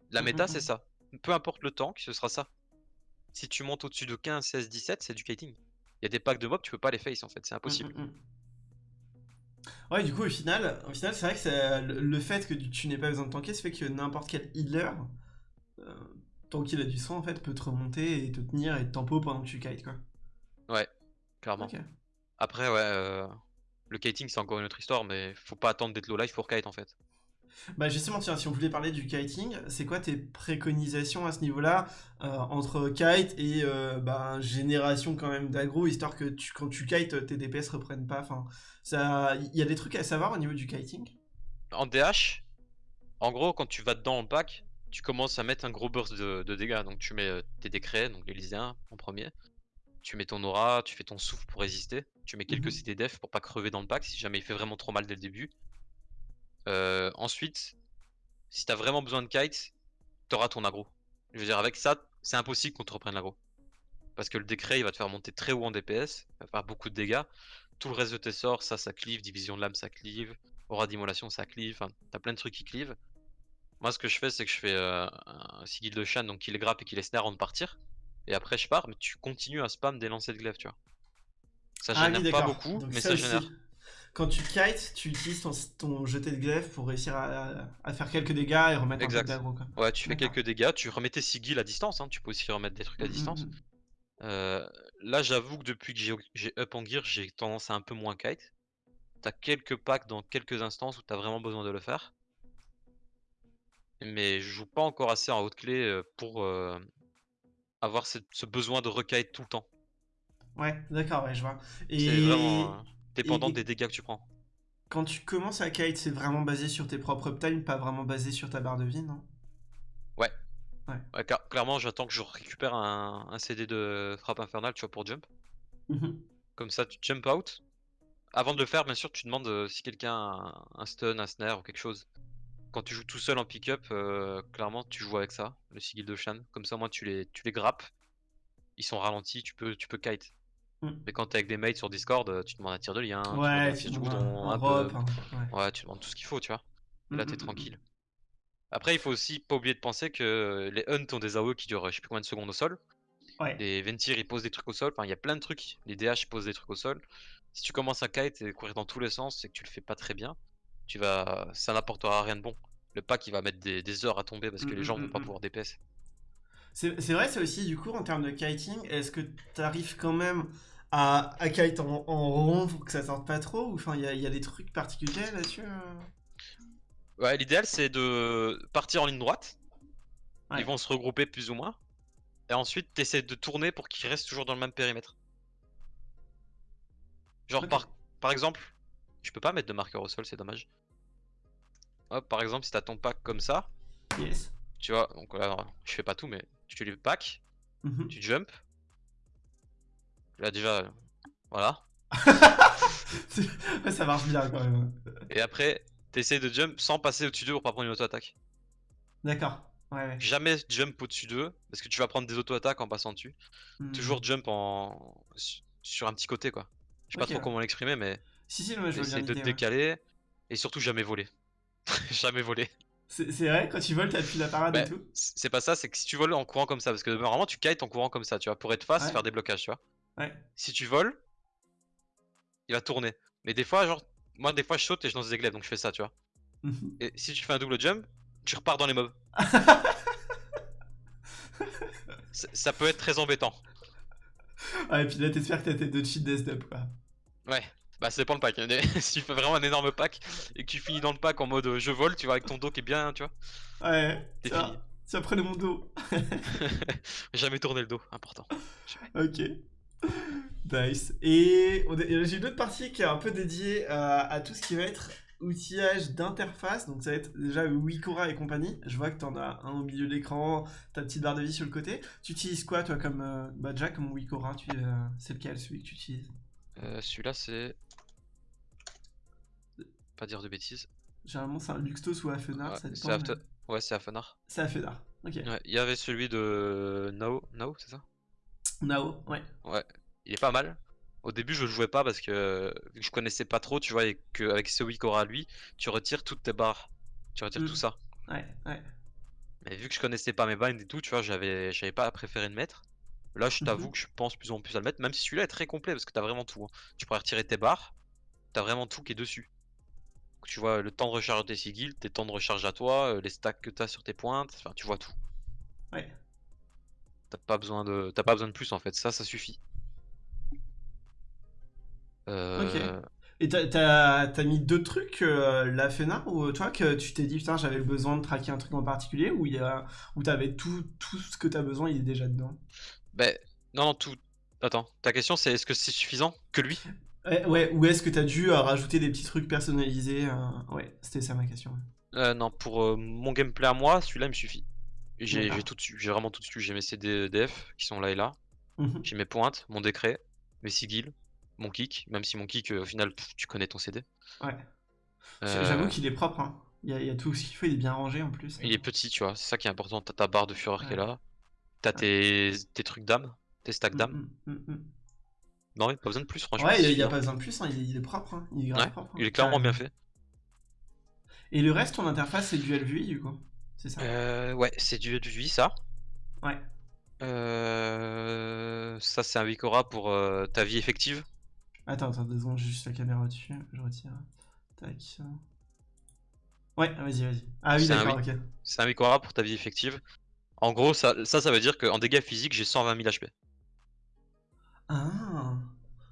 La méta, Mhm, c'est ça. Peu importe le tank, ce sera ça. Si tu montes au-dessus de 15, 16, 17, c'est du kiting. Il y a des packs de mobs, tu peux pas les face en fait, c'est impossible. Mm. Ouais, du coup, au final, au final c'est vrai que le, fait que tu, n'aies pas besoin de tanker, ça fait que n'importe quel healer, euh, tant qu'il a du sang, en fait, peut te remonter et te tenir et te tempo pendant que tu kites, quoi. Ouais, clairement. Après, ouais, euh, le kiting c'est encore une autre histoire, mais faut pas attendre d'être low life pour kite en fait. Bah justement, tiens, si on voulait parler du kiting, c'est quoi tes préconisations à ce niveau-là euh, entre kite et euh, bah, génération quand même d'aggro, histoire que tu, quand tu kites, tes DPS reprennent pas. Enfin, ça, il y a des trucs à savoir au niveau du kiting? En DH, en gros, quand tu vas dedans en pack, tu commences à mettre un gros burst de, de dégâts. Donc tu mets euh, tes décrets, donc l'Elyséen en premier. Tu mets ton aura, tu fais ton souffle pour résister. Tu mets quelques Mhm. CD def pour pas crever dans le pack si jamais il fait vraiment trop mal dès le début. Euh, ensuite, si t'as vraiment besoin de kite, t'auras ton aggro. Je veux dire, avec ça, c'est impossible qu'on te reprenne l'aggro. Parce que le décret, il va te faire monter très haut en DPS, il va faire beaucoup de dégâts. Tout le reste de tes sorts, ça, ça cleave. Division de l'âme, ça cleave. Aura d'immolation, ça cleave. Enfin, t'as plein de trucs qui cleave. Moi, ce que je fais, c'est que je fais euh, un sigil de Shan, donc qui les grappe et qui les snare avant de partir. Et après, je pars, mais tu continues à spam des lancers de glaive, tu vois. Ça Ah génère oui, pas beaucoup, Donc mais ça génère. Quand tu kites, tu utilises ton, ton jeté de glaive pour réussir à, à faire quelques dégâts et remettre Exact. un peu quoi. Ouais, tu fais quelques dégâts, tu remets tes sigils à distance, hein, tu peux aussi remettre des trucs à Mm, mm, distance. mm. Euh, là, j'avoue que depuis que j'ai- j'ai up en gear, j'ai tendance à un peu moins kite. T'as quelques packs dans quelques instances où t'as vraiment besoin de le faire. Mais je joue pas encore assez en haute clé euh, pour euh, avoir ce, ce besoin de rekite tout le temps. Ouais, d'accord, ouais, je vois. C'est Et, vraiment euh, dépendant et- des dégâts que tu prends. Quand tu commences à kite, c'est vraiment basé sur tes propres uptime, pas vraiment basé sur ta barre de vie, non? Ouais. Ouais. Ouais, car- clairement, j'attends que je récupère un, un CD de frappe infernale, tu vois, pour jump. Mhm. Comme ça, tu jump out. Avant de le faire, bien sûr, tu demandes euh, si quelqu'un a un stun, un snare ou quelque chose. Quand tu joues tout seul en pick-up, euh, clairement, tu joues avec ça, le sigil de Shan. Comme ça, moi, tu les, tu les grappes. Ils sont ralentis, tu peux, tu peux kite. Mm. Mais quand t'es avec des mates sur Discord, euh, tu demandes un tir de lien, Ouais, un tu demandes un, pump. un- ouais. Ouais, tu demandes tout ce qu'il faut, tu vois. Et là, Mm, t'es mm, mm. tranquille. Après, il faut aussi pas oublier de penser que les Hunt ont des AOE qui durent je sais plus combien de secondes au sol. Ouais. Les Ventir ils posent des trucs au sol. Enfin, il y a plein de trucs. Les DH ils posent des trucs au sol. Si tu commences à kite et courir dans tous les sens et que tu le fais pas très bien, tu vas, ça n'apportera rien de bon. Le pack il va mettre des, des heures à tomber parce que les mm, gens vont mm, pas mm. pouvoir DPS. C'est vrai, c'est aussi du coup en termes de kiting, est-ce que tu arrives quand même à, à kite en, en rond pour que ça sorte pas trop Ou enfin, il y y a des trucs particuliers là-dessus euh? Ouais, l'idéal c'est de partir en ligne droite. Ouais. Ils vont se regrouper plus ou moins. Et ensuite, t'essaies de tourner pour qu'ils restent toujours dans le même périmètre. Genre, par, par exemple, je peux pas mettre de marqueur au sol, c'est dommage. Hop, par exemple, si t'as ton pack comme ça, Yes. tu vois, donc là, je fais pas tout, mais tu les pack, Mhm. tu jump. Là, déjà, voilà. *laughs* Ça marche bien quand même. Et après, t'essaies de jump sans passer au-dessus d'eux pour pas prendre une auto-attaque. D'accord. Ouais, ouais. Jamais jump au-dessus d'eux, parce que tu vas prendre des auto-attaques en passant dessus. Mhm. Toujours jump en su- sur un petit côté quoi. Je sais pas trop ouais. comment l'exprimer mais Si, si, moi je essayer de te ouais. décaler et surtout jamais voler. *laughs* jamais voler. C'est vrai, quand tu voles, t'appuies la parade et Bah, tout c- c'est pas ça, c'est que si tu voles en courant comme ça, parce que normalement tu kites en courant comme ça, tu vois, pour être face, Ouais. faire des blocages, tu vois. Ouais. Si tu voles, il va tourner. Mais des fois, genre, moi des fois je saute et je lance des glaives, donc je fais ça, tu vois. Mhm. Et si tu fais un double jump, tu repars dans les mobs. *laughs* Ça peut être très embêtant. Ouais, et puis là, t'espères que t'as tes deux cheats death quoi. Ouais, bah ça dépend le pack. *laughs* si tu fais vraiment un énorme pack et que tu finis dans le pack en mode euh, je vole, tu vois, avec ton dos qui est bien, tu vois, Ouais. t'es fini. tiens, prenez mon dos. Jamais tourner le dos, important. Ok. Nice. Et est- j'ai une autre partie qui est un peu dédiée à, à tout ce qui va être outillage d'interface. Donc ça va être déjà Wikora et compagnie. Je vois que t'en as un au milieu de l'écran, ta petite barre de vie sur le côté. Tu utilises quoi toi comme euh, bah déjà comme Wikora tu, euh, C'est lequel celui que tu utilises? Euh, Celui-là, c'est. Pas dire de bêtises. Généralement c'est un Luxtos ou Afenar, Ouais, ça dépend. After- mais- Ouais, c'est Afenar. C'est Afenar. Ok. Ouais, Il y avait celui de Nao, Nao c'est ça? Nao, ouais. Il est pas mal. Au début, je le jouais pas parce que vu que je connaissais pas trop, tu vois, et qu'avec ce Wikora lui, tu retires toutes tes barres. Tu retires Mm. tout ça. Ouais, ouais. Mais vu que je connaissais pas mes binds et tout, tu vois, j'avais j'avais pas préféré le mettre. Là, je t'avoue Mhm. que je pense plus en plus à le mettre, même si celui-là est très complet parce que t'as vraiment tout. hein. Tu pourrais retirer tes barres, t'as vraiment tout qui est dessus. Tu vois le temps de recharge de tes sigils, tes temps de recharge à toi, euh, les stacks que t'as sur tes pointes, enfin tu vois tout. Ouais. T'as pas besoin de t'as pas besoin de plus en fait, ça ça suffit. Euh, Et t'as- mis deux trucs, euh, la FENA, ou toi que tu t'es dit putain j'avais besoin de traquer un truc en particulier, ou il y a, ou t'avais tout, tout ce que t'as besoin, il est déjà dedans? Ben non non tout. Attends, ta question c'est est-ce que c'est suffisant que lui? Ouais, ouais, ou est-ce que t'as dû euh, rajouter des petits trucs personnalisés euh, Ouais, c'était ça ma question. Euh, Non, pour euh, mon gameplay à moi, celui-là il me suffit. J'ai j'ai tout j'ai vraiment tout dessus. J'ai mes CDF qui sont là et là. Mhm. J'ai mes pointes, mon décret, mes sigils, mon kick, même si mon kick, au final, pff, tu connais ton CD. Ouais. J'avoue qu'il est propre, hein. Il y, a, il y a tout ce qu'il faut, il est bien rangé en plus. il est petit, tu vois, c'est ça qui est important. T'as ta barre de fureur qui est là, t'as tes, tes trucs d'âme, tes stacks d'âme. mm, mm, mm. Non, il a pas besoin de plus, franchement. Ouais, il n'y a, pas besoin de plus, hein, il, est, il est propre, hein. il est Ouais, propre. hein. il est clairement bien fait. Et le reste, ton interface, c'est dual vue du coup C'est ça? Euh, ouais, c'est du, du vie, ça. Ouais. Euh, ça, c'est un Wikora pour euh, ta vie effective. Attends, attends, deux secondes, j'ai juste la caméra dessus, je retire. Tac. Ouais, vas-y, vas-y. Ah oui, C'est un d'accord, ok. C'est un Wikora pour ta vie effective. En gros, ça, ça, ça veut dire qu'en dégâts physiques, j'ai 120 000 HP. Ah.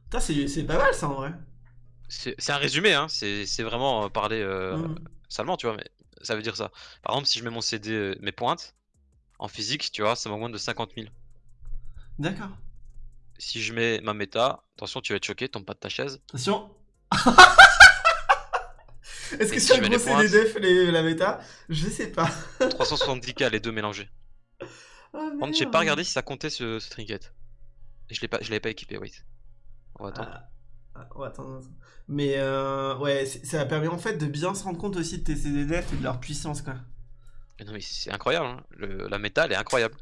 Putain, c'est c'est pas mal ça en vrai. C'est un résumé, hein. C'est vraiment euh, parler euh, Mhm. salement, tu vois, mais ça veut dire ça. Par exemple, si je mets mon CD, euh, mes pointes, en physique, tu vois, ça m'augmente de 50 000. D'accord. Si je mets ma méta, attention, tu vas être choqué, tombe pas de ta chaise. Attention. *laughs* Est-ce que si c'est un je mets gros CDDF les, la méta? Je sais pas. 370k les deux mélangés. Oh, Par contre, j'ai pas regardé si ça comptait ce, ce trinket. Je l'ai pas, je l'avais pas équipé, wait. On va attendre. Ah, ah, attends, attends. Mais euh, ouais, ça permet en fait de bien se rendre compte aussi de tes CDDF et de leur puissance quoi. Mais non, mais c'est incroyable, hein. Le- la méta, elle est incroyable.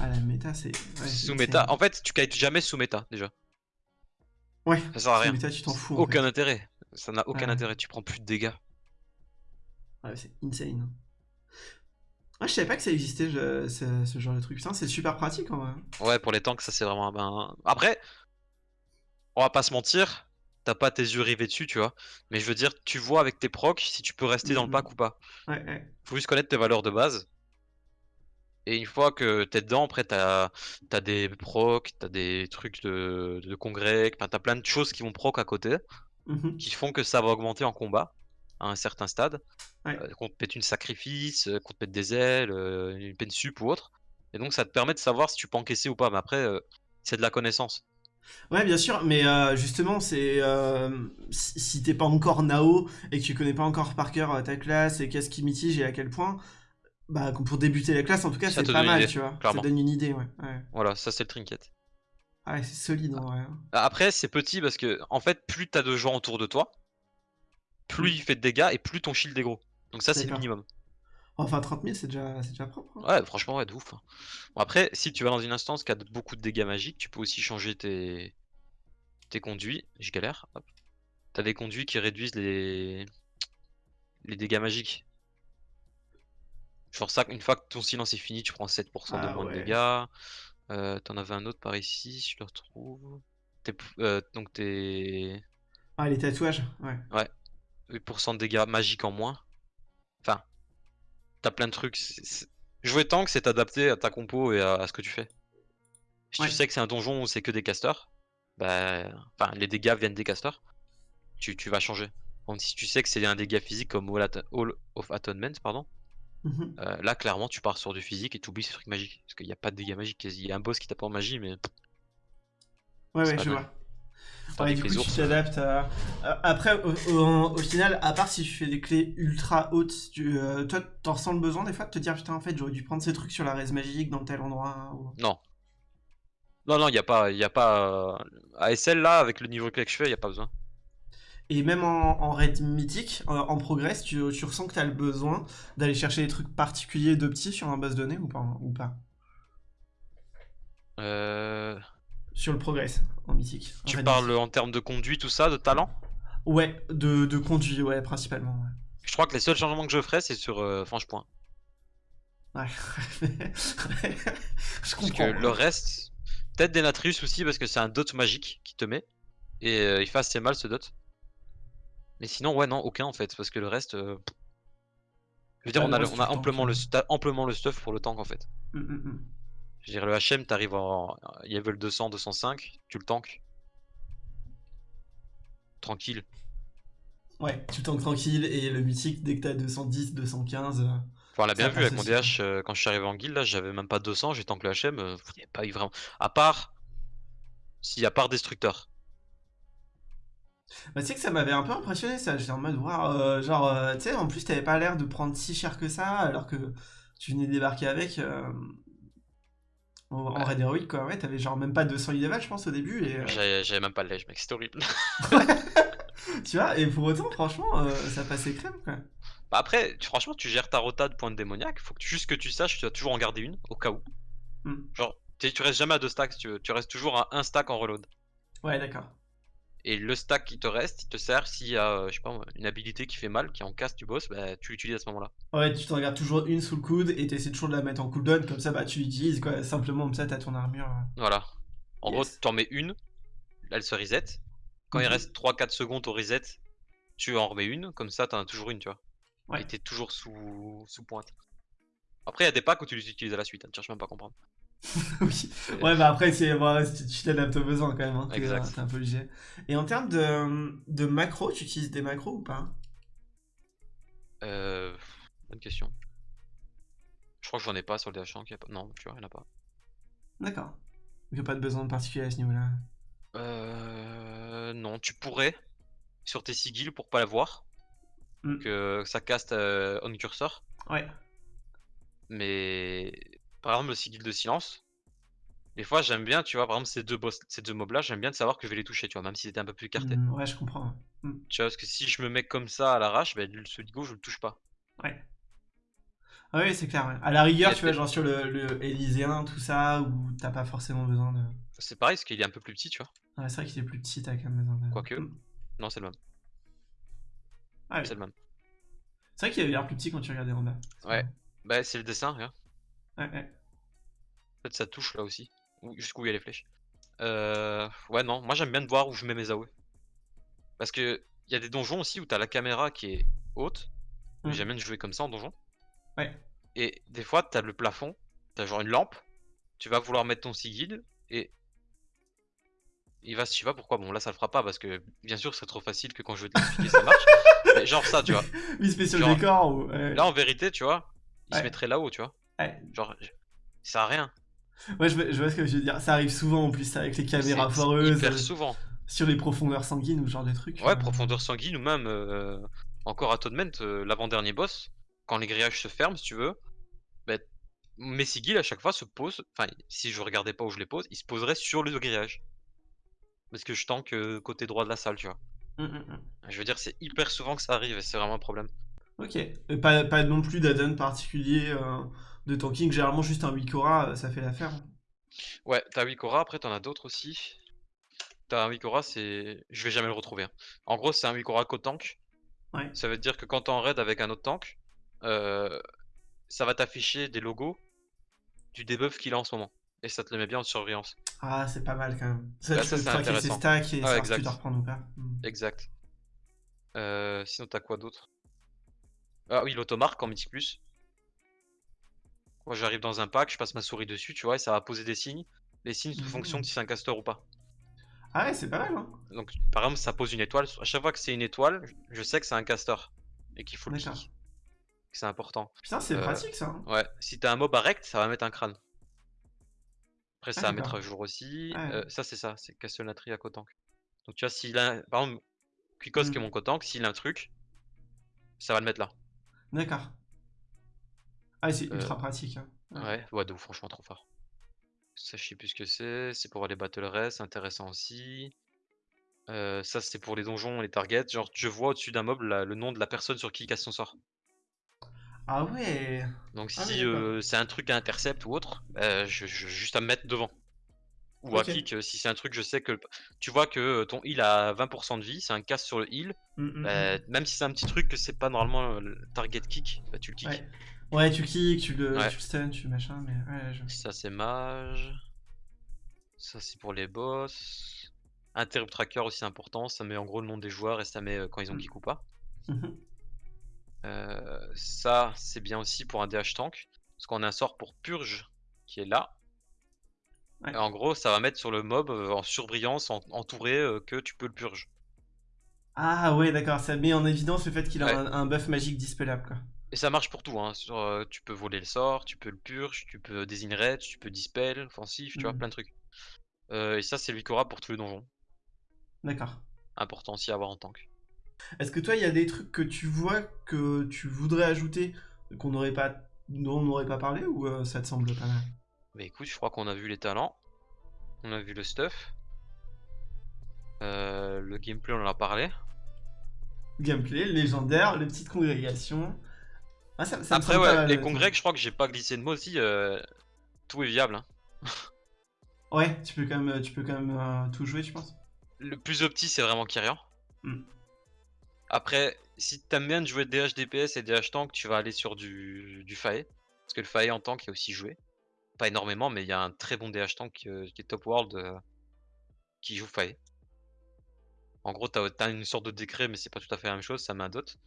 Ah la méta c'est. Ouais, sous méta, en fait, tu kites jamais sous méta déjà. Ouais. Ça sert à sous rien. méta, tu t'en fous. Aucun fait. intérêt. Ça n'a aucun Ouais. intérêt. Tu prends plus de dégâts. Ouais, c'est insane. Ah, je savais pas que ça existait je- ce, ce genre de truc. Putain, c'est super pratique en vrai. Ouais, pour les tanks, ça c'est vraiment. Ben... Après, on va pas se mentir. T'as pas tes yeux rivés dessus, tu vois. Mais je veux dire, tu vois avec tes procs si tu peux rester dans le Mhm. pack ou pas. Ouais, ouais. Faut juste connaître tes valeurs de base. Et une fois que t'es dedans, après t'as as des procs, t'as des trucs de, de congrès, enfin, t'as plein de choses qui vont proc à côté, Mhm. qui font que ça va augmenter en combat à un certain stade. Ouais. Euh, qu'on te pète une sacrifice, euh, qu'on te pète des ailes, euh, une peine sup ou autre. Et donc ça te permet de savoir si tu peux encaisser ou pas. Mais après, c'est de la connaissance. Ouais, bien sûr, mais euh, justement, c'est euh, si t'es pas encore Nao et que tu connais pas encore par cœur ta classe et qu'est-ce qui mitige et à quel point, bah pour débuter la classe, en tout cas, Ça c'est pas mal, idée, tu vois. clairement. Ça donne une idée, ouais. ouais. Voilà, ça c'est le trinket. Ah ouais, c'est solide en vrai. hein. Après, c'est petit parce que, en fait, plus t'as de gens autour de toi, plus il fait de dégâts et plus ton shield est gros. Donc ça, c'est le minimum. Enfin, 30 000, c'est déjà, c'est déjà propre. hein. Ouais, franchement, ouais, de ouf. hein. Bon, après, si tu vas dans une instance qui a beaucoup de dégâts magiques, tu peux aussi changer tes, tes conduits. Je galère. T'as des conduits qui réduisent les, les dégâts magiques. Genre ça, une fois que ton silence est fini, tu prends 7% de Ah moins de dégâts. Euh, T'en avais un autre par ici, si je le retrouve. Euh, donc tes Ah, les tatouages, ouais. 8% de dégâts magiques en moins. Enfin, t'as plein de trucs. c'est- Jouer tank, c'est t'adapter à ta compo et à, à ce que tu fais. Si Ouais. tu sais que c'est un donjon où c'est que des casters, bah, enfin, les dégâts viennent des casters, tu, tu vas changer. Donc si tu sais que c'est un dégât physique comme All, At- All of Atonement, pardon, Mhm. euh, là clairement tu pars sur du physique et tu oublies ces trucs magiques. Parce qu'il n'y a pas de dégâts magiques. Il y a un boss qui tape en magie, mais Ouais, ouais, je vois. Ouais, du coup, tu t'adaptes à... Après, au, au- au final, à part si tu fais des clés ultra hautes, tu, euh, toi, t'en ressens le besoin des fois de te dire, putain, en fait, j'aurais dû prendre ces trucs sur la raise magique dans tel endroit. ou- non. Non, non, il n'y a pas. Y a pas euh, ASL là, avec le niveau que je fais, il n'y a pas besoin. Et même en, en raid mythique, en, en progress, tu, tu ressens que t'as le besoin d'aller chercher des trucs particuliers de petits sur un boss donné ou pas, ou pas? Euh, Sur le progress, en mythique. en tu parles mythique. en termes de conduit, tout ça, de talent? Ouais, de, de conduit, ouais, principalement. Ouais. Je crois que les seuls changements que je ferais, c'est sur euh, Franche Point. Ouais. *laughs* je Parce que le reste, peut-être Denatrius aussi, parce que c'est un dot magique qui te met. Et euh, il fait assez mal ce dot. Mais sinon, ouais, non, aucun en fait. Parce que le reste. euh, Je veux dire, Ah, on a, le- on a amplement, le, amplement stuff pour le tank en fait. Mm, mm, mm. Je veux dire, le HM, t'arrives en level 200, 205, tu le tank. Tranquille. Ouais, tu tankes tranquille et le mythique, dès que t'as 210, 215. euh, Enfin, on l'a bien vu avec mon DH, euh, quand je suis arrivé en guild, là, j'avais même pas 200, j'ai tank le HM, euh, il n'y a pas eu vraiment. À part. Si, à part Destructeur. Bah, tu sais que ça m'avait un peu impressionné ça. J'étais en mode, waouh, euh, genre, euh, tu sais, en plus, t'avais pas l'air de prendre si cher que ça, alors que tu venais débarquer avec. euh, en, en Ouais. raid héroïque, quoi. Ouais, t'avais genre même pas 200 level, je pense, au début. Et, euh, J'avais même pas le ledge, mec, c'était horrible. *laughs* *laughs* tu vois, et pour autant, franchement, euh, ça passait crème, quoi. Bah après, tu- franchement, tu gères ta rota de points de démoniaque. Faut que, juste que tu saches, tu dois toujours en garder une, au cas où. Hmm. Genre, tu restes jamais à deux stacks, tu, tu restes toujours à un stack en reload. Ouais, d'accord. Et le stack qui te reste, il te sert s'il y a, euh, je sais pas, une habilité qui fait mal, qui est en casse du boss, bah tu l'utilises à ce moment-là. Ouais, tu t'en gardes toujours une sous le coude et t'essaies toujours de la mettre en cooldown, comme ça, bah, tu l'utilises, quoi. Simplement, comme ça, t'as ton armure. euh. Voilà. En Yes. gros, t'en mets une, elle se reset. Quand il Mhm. reste 3-4 secondes au reset, tu en remets une, comme ça t'en as toujours une, tu vois. Ouais. Et t'es toujours sous, sous pointe. Après, il y a des packs où tu les utilises à la suite, hein, tu cherches même pas à comprendre. *laughs* oui. Ouais, bah après, c'est, bon, tu tu t'adaptes aux besoins quand même. Hein, Exact. euh, t'es un peu obligé. Et en termes de, de macro, tu utilises des macros ou pas? Euh, bonne question. Je crois que j'en ai pas sur le DH1. qu'il y a pas- Non, tu vois, il y en a pas. D'accord. Il n'y a pas de besoin particulier à ce niveau-là? Euh, non, tu pourrais sur tes sigils pour pas la voir. Mm. Que ça caste euh, on cursor. Ouais. Mais par exemple, le sigil de silence. Des fois, j'aime bien, tu vois, par exemple, ces deux boss, ces deux mobs là, j'aime bien de savoir que je vais les toucher, tu vois, même si c'était un peu plus écarté. Mm, ouais, je comprends. Tu vois, parce que si je me mets comme ça à l'arrache, ben, le- celui de gauche, je le touche pas. Ouais. Ah oui, c'est clair. ouais. À la rigueur, tu vois, genre sur le, le Élyséen, tout ça, où t'as pas forcément besoin de. C'est pareil, parce qu'il est un peu plus petit, tu vois. Ouais, c'est vrai qu'il est plus petit, t'as quand même besoin de. Quoique. Mm. Non, c'est le même. Ah oui. C'est le même. C'est vrai qu'il avait l'air plus petit quand tu regardais en bas. Ouais. Bah, c'est le dessin, regarde. Ouais, ouais. Fait, ça touche là aussi. Jusqu'où il y a les flèches. Euh... Ouais, non, moi j'aime bien de voir où je mets mes AOE. Parce que il y a des donjons aussi où t'as la caméra qui est haute. Mm. J'aime bien jouer comme ça en donjon. Ouais. Et des fois, t'as le plafond t'as genre une lampe, tu vas vouloir mettre ton Sigil et il va, je sais pas pourquoi, bon là ça le fera pas parce que bien sûr c'est trop facile que quand je vais t'expliquer ça marche, *laughs* mais genre ça tu vois. Oui, spécial Genre, décor ou. ouais. Là en vérité tu vois, il Ouais. se mettrait là-haut tu vois, Ouais. genre ça sert à rien. Ouais, je vois, je vois ce que je veux dire. Ça arrive souvent en plus avec les caméras foireuses, Hyper euh, souvent. sur les profondeurs sanguines ou ce genre de trucs. Ouais, euh. profondeur sanguine ou même euh, encore à euh, l'avant-dernier boss, quand les grillages se ferment, si tu veux, bah, mes sigils à chaque fois se posent, enfin, si je regardais pas où je les pose, ils se poseraient sur le grillage. Parce que je tank euh, côté droit de la salle, tu vois. Hum, hum, hum. Je veux dire, c'est hyper souvent que ça arrive et c'est vraiment un problème. Ok. Et pas, pas non plus d'add-on particulier euh, de tanking. Généralement, juste un Wikora, euh, ça fait l'affaire. Ouais, t'as Wikora, après t'en as d'autres aussi. T'as un Wikora, c'est. Je vais jamais le retrouver. hein. En gros, c'est un Wikora co-tank. Ouais. Ça veut dire que quand t'es en raid avec un autre tank, euh, ça va t'afficher des logos du debuff qu'il a en ce moment. Et ça te le met bien en surveillance. Ah, c'est pas mal quand même. Ça, Là, tu ça, peux c'est traquer ses stacks et Ah, savoir si exact. tu dois reprendre ou pas. Exact. Euh, sinon, t'as quoi d'autre? Ah oui, l'automarque en Mythic Plus. Moi, j'arrive dans un pack, je passe ma souris dessus, tu vois, et ça va poser des signes. Les signes Mhm. fonction de si c'est un caster ou pas. Ah ouais, c'est pas mal, hein. Donc, par exemple, ça pose une étoile. À chaque fois que c'est une étoile, je sais que c'est un caster. Et qu'il faut le kick. C'est important. Putain, c'est Euh, pratique ça. hein. Ouais, si t'as un mob à rect, ça va mettre un crâne. Après, ça Ah, va mettre à jour aussi. Ouais. Euh, ça, c'est ça, c'est Castelnatri à Kotank. Donc, tu vois, s'il a. Par exemple, Quicos qui est Mm. mon Kotank, s'il a un truc, ça va le mettre là. D'accord. Ah, c'est Euh, ultra pratique. hein. Ouais. Ouais, franchement, trop fort. Ça, je sais plus ce que c'est. C'est pour les battle race, c'est intéressant aussi. Euh, ça, c'est pour les donjons les targets. Genre, je vois au-dessus d'un mob la- le nom de la personne sur qui il casse son sort. Ah ouais. Donc, Ah oui, si d'accord. euh, c'est un truc à intercept ou autre, bah, je, je- juste à me mettre devant. Ou Ok. à kick, euh, si c'est un truc, je sais que. Tu vois que euh, ton heal a 20% de vie, c'est un casse sur le heal. Hum, hum, bah, hum. même si c'est un petit truc que c'est pas normalement euh, le target kick, bah, tu le kick. Ouais. Ouais, tu kicks, tu le, Ouais. tu le stun, tu machin, mais ouais, je... Ça c'est mage. Ça c'est pour les boss. Interrupt tracker aussi important, ça met en gros le nom des joueurs et ça met quand ils ont kick ou pas. Euh, ça c'est bien aussi pour un DH tank. Parce qu'on a un sort pour purge qui est là. Ouais. Et en gros ça va mettre sur le mob euh, en surbrillance, en- entouré euh, que tu peux le purge. Ah ouais, d'accord, ça met en évidence le fait qu'il a Ouais. un, un buff magique dispellable, quoi. Et ça marche pour tout, hein. Sur, euh, tu peux voler le sort, tu peux le purge, tu peux désigner tu peux dispel, offensif, tu vois, Mm. plein de trucs. Euh, et ça c'est Wikora pour tous les donjons. D'accord. Important aussi à avoir en tank. Est-ce que toi, il y a des trucs que tu vois que tu voudrais ajouter, qu'on n'aurait pas, dont on n'aurait pas parlé, ou euh, ça te semble pas mal? Bah écoute, je crois qu'on a vu les talents, on a vu le stuff, Euh, le gameplay on en a parlé. Gameplay, légendaire, les petites congrégations. Ah, ça, ça me Après pas ouais, les congrès, je crois que j'ai pas glissé de mots aussi, euh, tout est viable. hein. *laughs* Ouais, tu peux quand même, tu peux quand même euh, tout jouer, je pense. Le plus opti c'est vraiment Kyrian. Mm. Après, si t'aimes bien de jouer DH DPS et DH tank, tu vas aller sur du, du Fae. Parce que le Fae en tank est aussi joué. Pas énormément, mais il y a un très bon DH tank euh, qui est top world euh, qui joue Fae. En gros, t'as as une sorte de décret, mais c'est pas tout à fait la même chose, ça met un dot.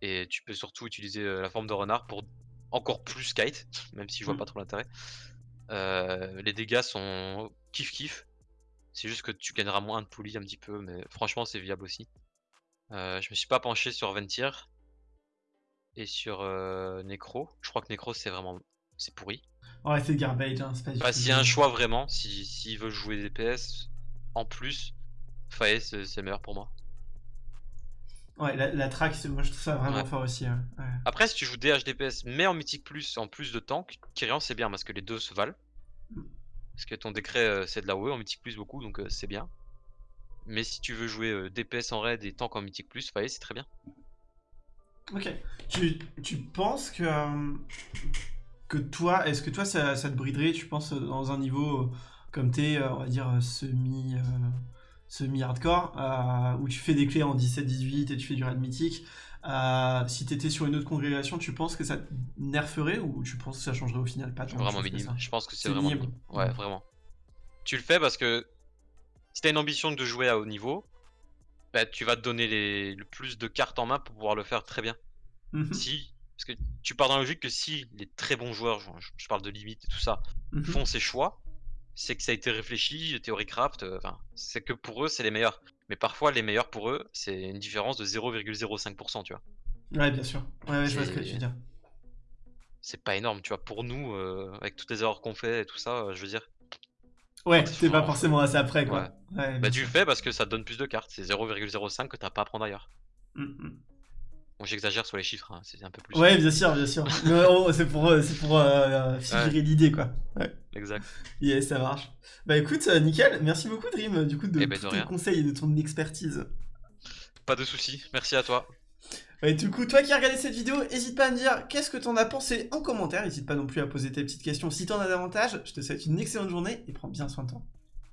Et tu peux surtout utiliser euh, la forme de renard pour encore plus kite, *laughs* même si je vois pas trop l'intérêt. Les dégâts sont kiff kiff. C'est juste que tu gagneras moins de poulies un petit peu, mais franchement c'est viable aussi. Je me suis pas penché sur Ventir et sur Necro. Je crois que Necro c'est vraiment c'est pourri. Ouais, c'est garbage, hein, c'est Bah s'il y a un choix vraiment, si s'il veut jouer DPS en plus, Fae c'est meilleur pour moi. Ouais, la, la track, c'est- moi je trouve ça vraiment Ouais. fort aussi. hein. Ouais. Après si tu joues DH DPS mais en mythique plus en plus de tank, Kyrian c'est bien parce que les deux se valent. Parce que ton décret euh, c'est de la OE en mythique plus beaucoup donc euh, c'est bien. Mais si tu veux jouer euh, DPS en raid et tank en mythique plus, Fae c'est très bien. Ok. Tu, tu penses que, que toi, est-ce que toi ça, ça te briderait, tu penses, dans un niveau euh, comme t'es, euh, on va dire, euh, semi, euh, semi-hardcore, euh, où tu fais des clés en 17-18 et tu fais du raid mythique, euh, si t'étais sur une autre congrégation, tu penses que ça te nerferait ou tu penses que ça changerait au final pas Vraiment minime. Je pense que c'est vraiment minime. Ouais, vraiment. Tu le fais parce que si t'as une ambition de jouer à haut niveau, bah, tu vas te donner les... le plus de cartes en main pour pouvoir le faire très bien. Mhm. Si Parce que tu pars dans la logique que si les très bons joueurs, je, parle de limite et tout ça, Mhm. font ces choix, c'est que ça a été réfléchi, théorie craft, euh, c'est que pour eux, c'est les meilleurs. Mais parfois, les meilleurs pour eux, c'est une différence de 0,05%, tu vois. Ouais, bien sûr. Ouais, ouais, je vois ce que tu veux dire. C'est pas énorme, tu vois. Pour nous, euh, avec toutes les erreurs qu'on fait et tout ça, euh, je veux dire, Ouais, c'est t'es pas forcément assez après, quoi. Ouais, bah tu le fais parce que ça te donne plus de cartes. C'est 0,05 que t'as pas à prendre ailleurs. Mm, mm. Bon, j'exagère sur les chiffres, hein, c'est un peu plus. Ouais, bien sûr, bien sûr. *laughs* Oh, c'est pour, euh, c'est pour euh, figurer l'idée, quoi. Ouais. Exact. Yes, ça marche. Bah écoute, euh, nickel. Merci beaucoup, Dream, du coup, de Eh ben, de tous tes conseils et de ton expertise. Pas de soucis. Merci à toi. Et du coup, toi qui as regardé cette vidéo, n'hésite pas à me dire qu'est-ce que t'en as pensé en commentaire. N'hésite pas non plus à poser tes petites questions si t'en as davantage. Je te souhaite une excellente journée et prends bien soin de toi.